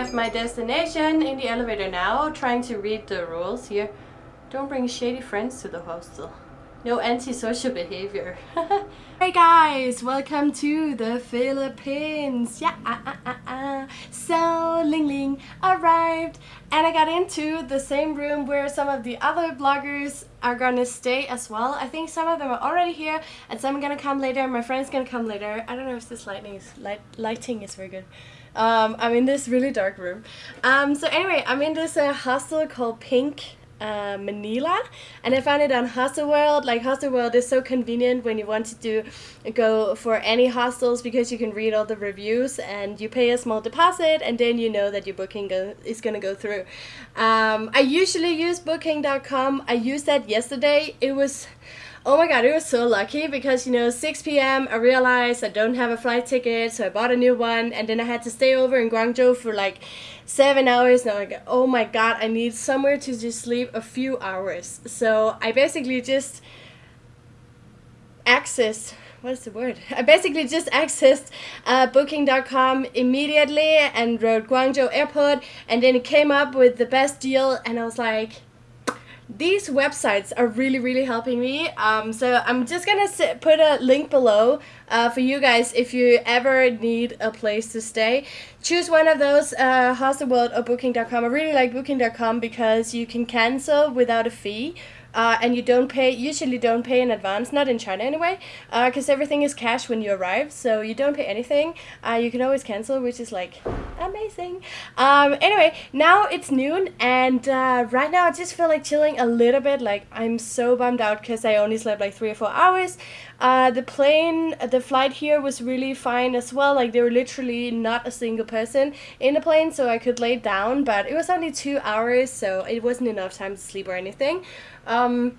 arrived my destination in the elevator now, trying to read the rules here. Don't bring shady friends to the hostel. No antisocial behavior. hey guys, welcome to the Philippines. Yeah, uh, uh, uh, uh. so Ling Ling arrived and I got into the same room where some of the other bloggers are gonna stay as well. I think some of them are already here and some are gonna come later. My friend's gonna come later. I don't know if this lighting is light lighting is very good. Um, I'm in this really dark room. Um, so anyway, I'm in this uh, hostel called Pink uh, Manila and I found it on Hostelworld. Like Hostelworld is so convenient when you want to do go for any hostels because you can read all the reviews and you pay a small deposit and then you know that your booking go is gonna go through. Um, I usually use booking.com. I used that yesterday. It was Oh my god, it was so lucky because you know 6 p.m. I realized I don't have a flight ticket, so I bought a new one, and then I had to stay over in Guangzhou for like seven hours. Now like, oh my god, I need somewhere to just sleep a few hours. So I basically just accessed what is the word? I basically just accessed uh, booking.com immediately and wrote Guangzhou airport and then it came up with the best deal and I was like these websites are really really helping me. Um, so I'm just gonna sit, put a link below uh, for you guys if you ever need a place to stay. Choose one of those uh, Hostelworld or booking.com I really like booking.com because you can cancel without a fee uh, and you don't pay usually don't pay in advance not in China anyway because uh, everything is cash when you arrive so you don't pay anything. Uh, you can always cancel which is like amazing. Um, anyway now it's noon and uh, right now I just feel like chilling a little bit like I'm so bummed out because I only slept like three or four hours uh, the plane, the flight here was really fine as well. Like there were literally not a single person in the plane, so I could lay down. But it was only two hours, so it wasn't enough time to sleep or anything. Um,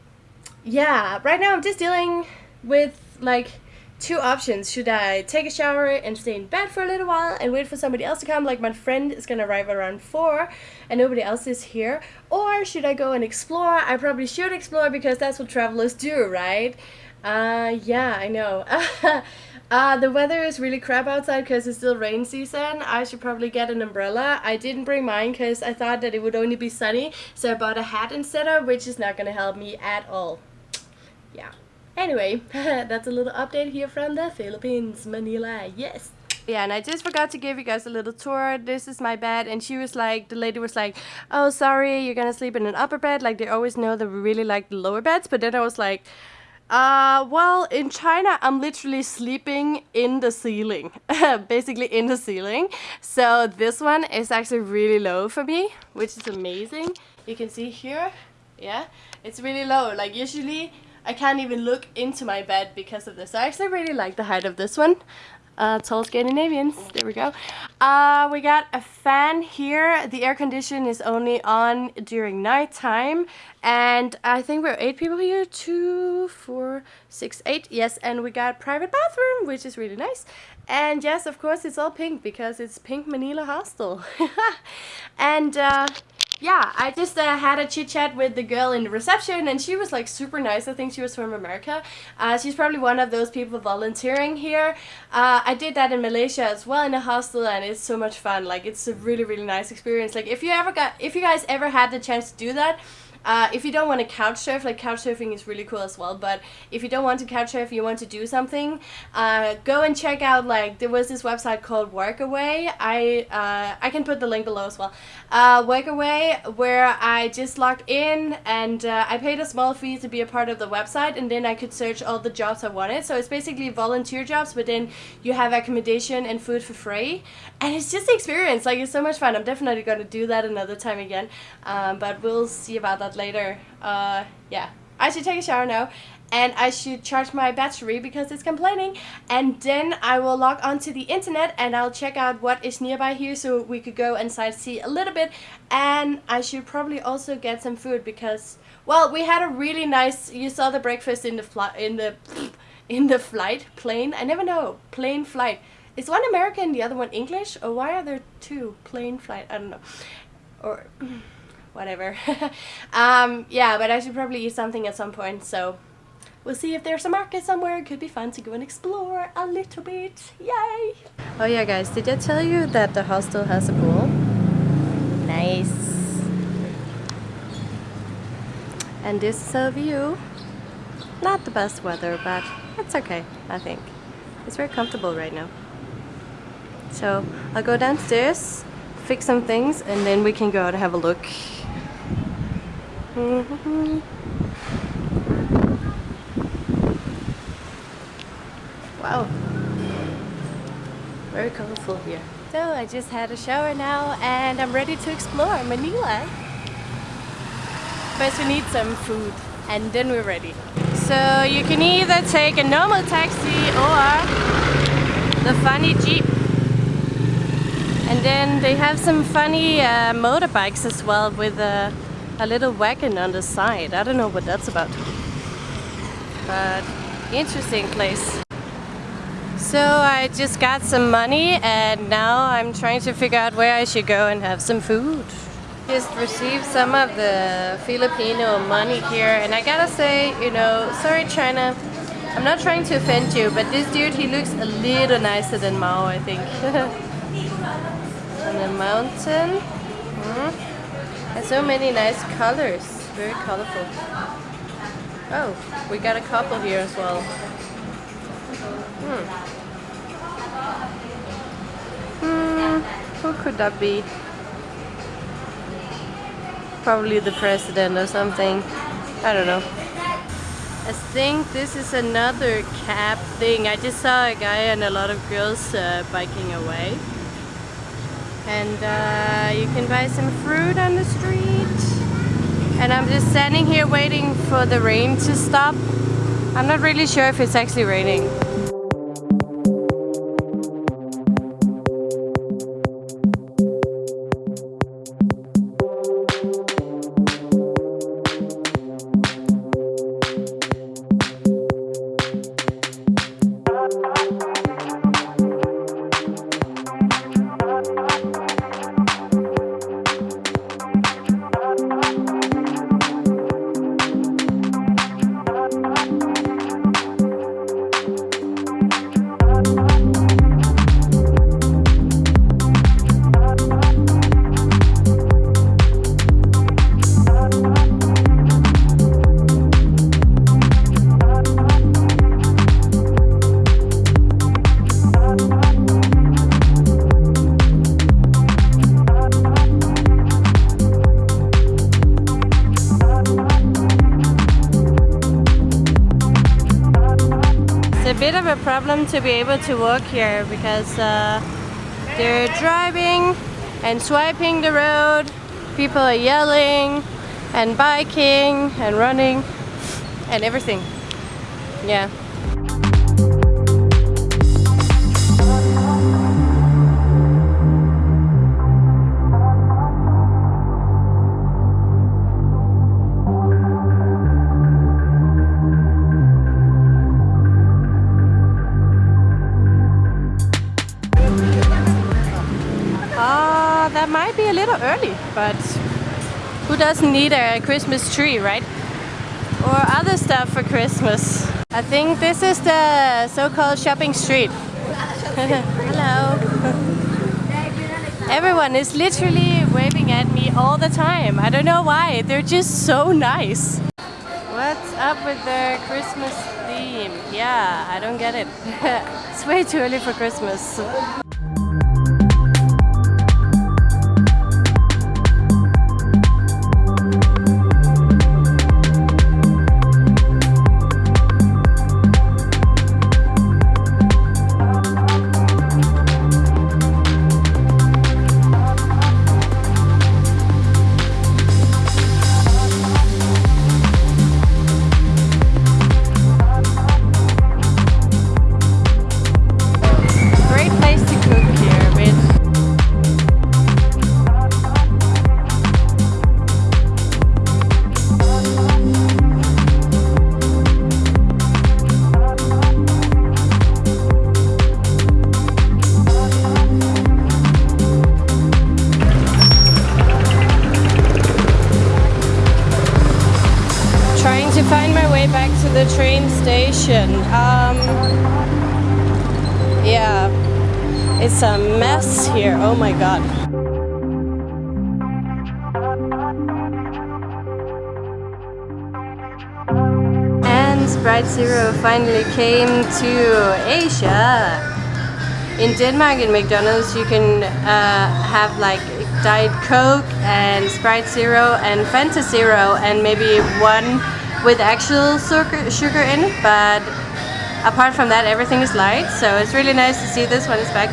yeah, right now I'm just dealing with like two options. Should I take a shower and stay in bed for a little while and wait for somebody else to come? Like my friend is gonna arrive around four and nobody else is here. Or should I go and explore? I probably should explore because that's what travelers do, right? Uh, yeah, I know. uh, the weather is really crap outside because it's still rain season. I should probably get an umbrella. I didn't bring mine because I thought that it would only be sunny, so I bought a hat instead of, which is not going to help me at all. Yeah. Anyway, that's a little update here from the Philippines, Manila. Yes. Yeah, and I just forgot to give you guys a little tour. This is my bed, and she was like, the lady was like, oh, sorry, you're gonna sleep in an upper bed. Like, they always know that we really like the lower beds, but then I was like, uh, well, in China, I'm literally sleeping in the ceiling, basically in the ceiling. So this one is actually really low for me, which is amazing. You can see here, yeah, it's really low. Like usually I can't even look into my bed because of this. I actually really like the height of this one uh, tall Scandinavians. There we go. Uh, we got a fan here. The air condition is only on during night time. And I think we're eight people here. Two, four, six, eight. Yes, and we got private bathroom, which is really nice. And yes, of course, it's all pink because it's Pink Manila Hostel. and uh, yeah, I just uh, had a chit chat with the girl in the reception, and she was like super nice. I think she was from America. Uh, she's probably one of those people volunteering here. Uh, I did that in Malaysia as well in a hostel, and it's so much fun. Like it's a really really nice experience. Like if you ever got, if you guys ever had the chance to do that, uh, if you don't want to couch surf, like couch surfing is really cool as well, but if you don't want to couch surf, you want to do something, uh, go and check out, like, there was this website called Workaway. I, uh, I can put the link below as well. Uh, Workaway, where I just logged in and uh, I paid a small fee to be a part of the website and then I could search all the jobs I wanted. So it's basically volunteer jobs, but then you have accommodation and food for free. And it's just the experience, like, it's so much fun. I'm definitely going to do that another time again, um, but we'll see about that later. Uh, yeah, I should take a shower now and I should charge my battery because it's complaining and then I will log onto the internet and I'll check out what is nearby here so we could go and sightsee a little bit and I should probably also get some food because well we had a really nice you saw the breakfast in the flight in the in the flight plane I never know plane flight. Is one American the other one English or why are there two plane flight I don't know. Or whatever. um, yeah, but I should probably eat something at some point, so we'll see if there's a market somewhere. It could be fun to go and explore a little bit. Yay! Oh yeah, guys, did I tell you that the hostel has a pool? Nice. And this is our view. Not the best weather, but it's okay, I think. It's very comfortable right now. So I'll go downstairs, fix some things, and then we can go out and have a look. Wow. Very colorful here. So I just had a shower now and I'm ready to explore Manila. First we need some food and then we're ready. So you can either take a normal taxi or the funny jeep. And then they have some funny uh, motorbikes as well with a, a little wagon on the side. I don't know what that's about. But interesting place. So I just got some money and now I'm trying to figure out where I should go and have some food. Just received some of the Filipino money here and I gotta say, you know, sorry China, I'm not trying to offend you, but this dude, he looks a little nicer than Mao, I think. On the mountain. Hmm. And so many nice colors, very colorful. Oh, we got a couple here as well. Hmm. Hmm, who could that be? Probably the president or something. I don't know. I think this is another cab thing. I just saw a guy and a lot of girls uh, biking away. And uh, you can buy some fruit on the street. And I'm just standing here waiting for the rain to stop. I'm not really sure if it's actually raining. Bit of a problem to be able to walk here because uh, they're driving and swiping the road, people are yelling and biking and running and everything. Yeah. Need a Christmas tree, right? Or other stuff for Christmas. I think this is the so-called shopping street. Hello. Everyone is literally waving at me all the time. I don't know why. They're just so nice. What's up with the Christmas theme? Yeah, I don't get it. it's way too early for Christmas. It's a mess here, oh my god. And Sprite Zero finally came to Asia. In Denmark, in McDonald's, you can uh, have like Diet Coke and Sprite Zero and Fanta Zero and maybe one with actual sugar in it, but apart from that everything is light so it's really nice to see this one is back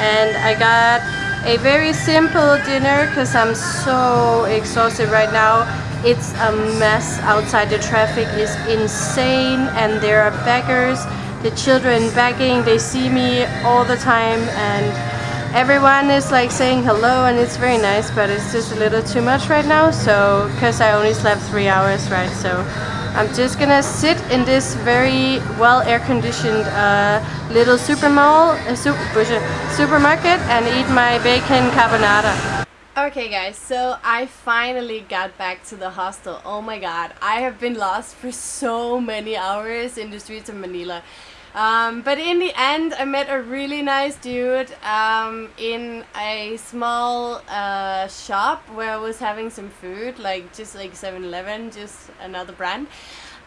and I got a very simple dinner because I'm so exhausted right now. It's a mess outside. The traffic is insane and there are beggars. The children begging, they see me all the time and everyone is like saying hello and it's very nice but it's just a little too much right now so because I only slept three hours right so I'm just gonna sit in this very well air-conditioned uh, little super mall, uh, super, supermarket and eat my bacon carbonara. Okay guys, so I finally got back to the hostel. Oh my god, I have been lost for so many hours in the streets of Manila. Um, but in the end, I met a really nice dude um, in a small uh, shop where I was having some food, like just like 7-Eleven, just another brand.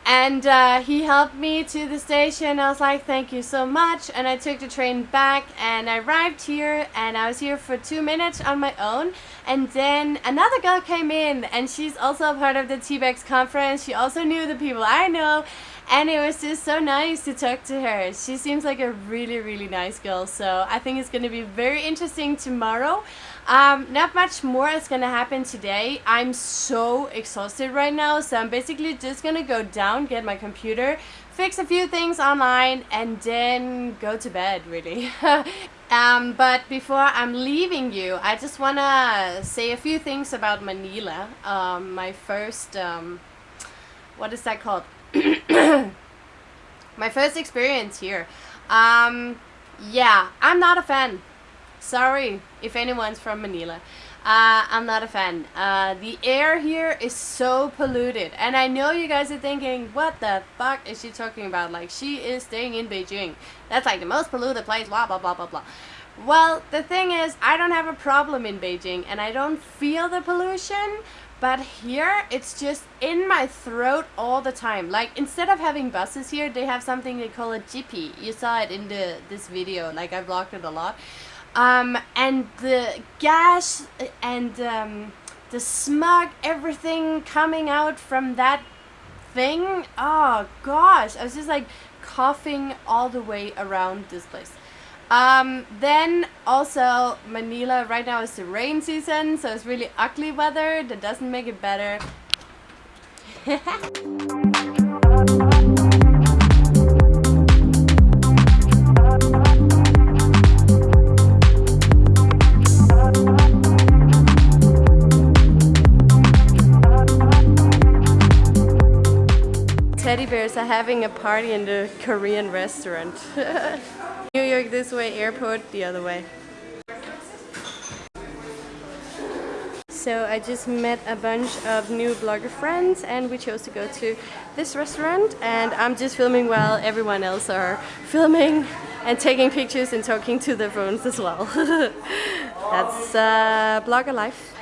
And uh, he helped me to the station. I was like thank you so much. And I took the train back and I arrived here and I was here for two minutes on my own. And then another girl came in and she's also a part of the TBEX conference. She also knew the people I know and it was just so nice to talk to her she seems like a really really nice girl so I think it's gonna be very interesting tomorrow um, not much more is gonna happen today. I'm so exhausted right now, so I'm basically just gonna go down, get my computer, fix a few things online, and then go to bed, really. um, but before I'm leaving you, I just wanna say a few things about Manila. Um, my first, um, what is that called? my first experience here. Um, yeah, I'm not a fan. Sorry if anyone's from Manila. Uh, I'm not a fan. Uh, the air here is so polluted. And I know you guys are thinking, what the fuck is she talking about? Like, she is staying in Beijing. That's like the most polluted place, blah, blah, blah, blah, blah. Well, the thing is, I don't have a problem in Beijing and I don't feel the pollution. But here, it's just in my throat all the time. Like, instead of having buses here, they have something they call a jeepy. You saw it in the this video, like I vlogged it a lot. Um, and the gas and um, the smog, everything coming out from that thing. Oh gosh, I was just like coughing all the way around this place. Um, then also Manila, right now is the rain season, so it's really ugly weather. That doesn't make it better. teddy bears are having a party in the Korean restaurant. New York this way, airport the other way. So I just met a bunch of new blogger friends and we chose to go to this restaurant and I'm just filming while everyone else are filming and taking pictures and talking to their phones as well. That's uh, blogger life.